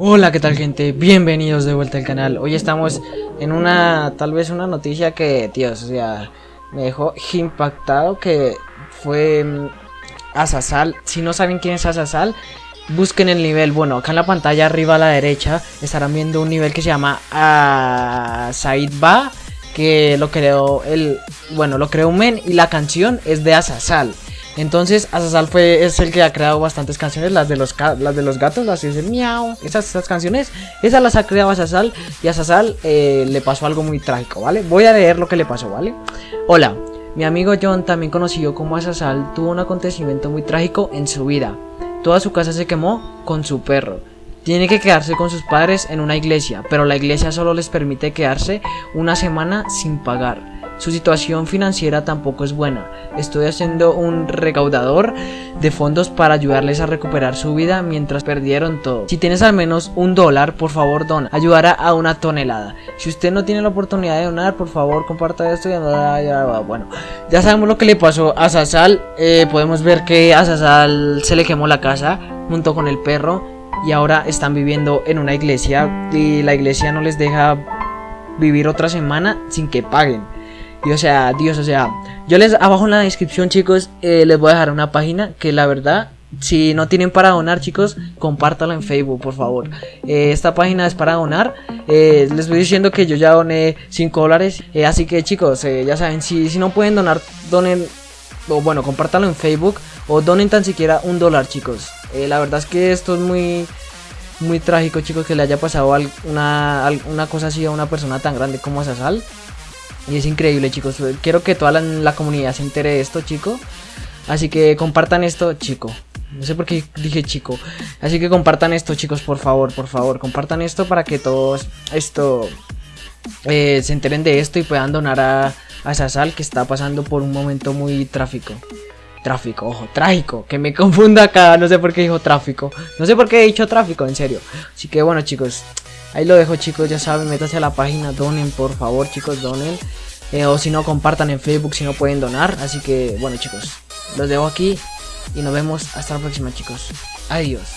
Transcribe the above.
Hola, ¿qué tal gente? Bienvenidos de vuelta al canal. Hoy estamos en una, tal vez una noticia que, Dios, o sea, me dejó impactado que fue Asasal. Si no saben quién es Asasal, busquen el nivel. Bueno, acá en la pantalla arriba a la derecha estarán viendo un nivel que se llama uh, Said Ba, que lo creó el, bueno, lo creó un men y la canción es de Asasal. Entonces, Asasal fue, es el que ha creado bastantes canciones, las de los, las de los gatos, las de miau, esas, esas canciones, esas las ha creado Asasal y a Asasal eh, le pasó algo muy trágico, ¿vale? Voy a leer lo que le pasó, ¿vale? Hola, mi amigo John, también conocido como Asasal, tuvo un acontecimiento muy trágico en su vida. Toda su casa se quemó con su perro. Tiene que quedarse con sus padres en una iglesia, pero la iglesia solo les permite quedarse una semana sin pagar. Su situación financiera tampoco es buena. Estoy haciendo un recaudador de fondos para ayudarles a recuperar su vida mientras perdieron todo. Si tienes al menos un dólar, por favor dona. Ayudará a una tonelada. Si usted no tiene la oportunidad de donar, por favor comparta esto y bueno, ya sabemos lo que le pasó a Sasal. Eh, podemos ver que a Sasal se le quemó la casa junto con el perro y ahora están viviendo en una iglesia y la iglesia no les deja vivir otra semana sin que paguen. Y o sea, Dios, o sea, yo les abajo en la descripción, chicos, eh, les voy a dejar una página que la verdad, si no tienen para donar, chicos, compártala en Facebook, por favor. Eh, esta página es para donar. Eh, les voy diciendo que yo ya doné 5 dólares. así que, chicos, ya saben, si, si no pueden donar, donen, o bueno, compártalo en Facebook o donen tan siquiera un dólar, chicos. la verdad es que esto es muy muy trágico, chicos, que le haya pasado una, una cosa así a una persona tan grande como Sasal. Y es increíble, chicos. Quiero que toda la, comunidad se entere de esto, chico. Así que compartan esto, chico. No sé por qué dije chico. Así que compartan esto, chicos, por favor, por favor. Compartan esto para que todos esto eh, se enteren de esto y puedan donar a, a Sasal que está pasando por un momento muy tráfico. Tráfico, ojo, trágico. Que me confunda acá. No sé por qué dijo tráfico. No sé por qué he dicho tráfico, en serio. Así que bueno, chicos. Ahí lo dejo chicos, ya saben, métanse a la página, donen por favor chicos, donen. Eh, o si no, compartan en Facebook si no pueden donar. Así que bueno chicos, los dejo aquí y nos vemos hasta la próxima chicos. Adiós.